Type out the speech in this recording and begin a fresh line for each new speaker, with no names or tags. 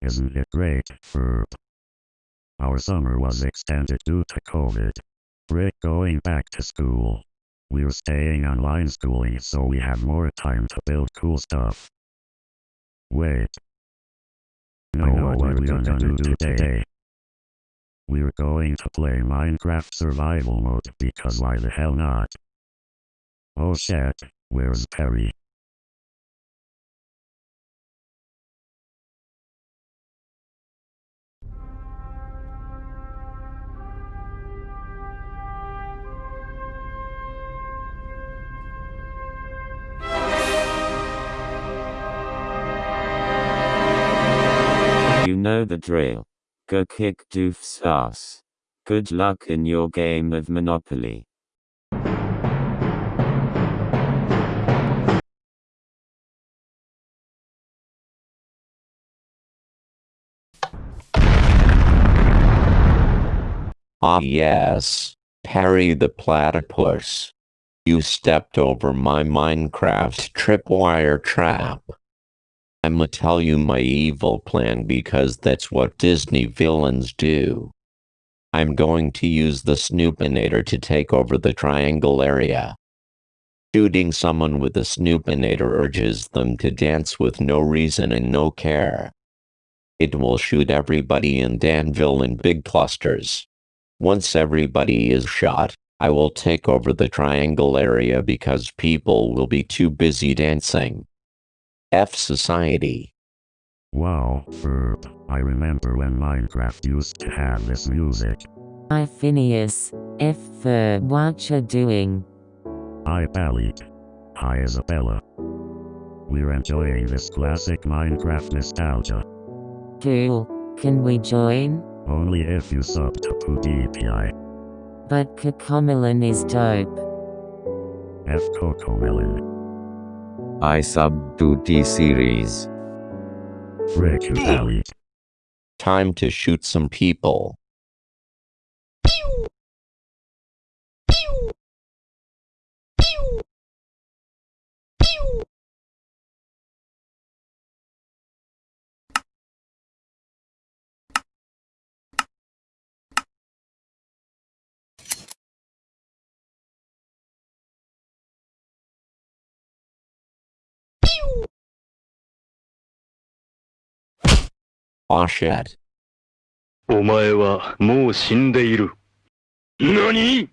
Isn't it great, Ferb? Our summer was extended due to COVID. Rick going back to school. We're staying online schooling so we have more time to build cool stuff. Wait. No, I know what, what we're gonna, gonna do today. We're going to play Minecraft Survival Mode because why the hell not? Oh shit, where's Perry?
Know the drill. Go kick doof's ass. Good luck in your game of Monopoly.
Ah yes, Perry the platypus. You stepped over my Minecraft tripwire trap. I'ma tell you my evil plan because that's what Disney villains do. I'm going to use the Snoopinator to take over the triangle area. Shooting someone with a Snoopinator urges them to dance with no reason and no care. It will shoot everybody in Danville in big clusters. Once everybody is shot, I will take over the triangle area because people will be too busy dancing. F Society.
Wow, Ferb, I remember when Minecraft used to have this music.
Hi Phineas, F Ferb, what you doing?
Hi Palik. Hi Isabella. We're enjoying this classic Minecraft nostalgia.
Cool, can we join?
Only if you sub to PewDiePie.
But Cocomelon is dope.
F Cocomelon.
I sub to.
Rick Valley.
Time to shoot some people. Shit.
お前はもう死んでいる。何？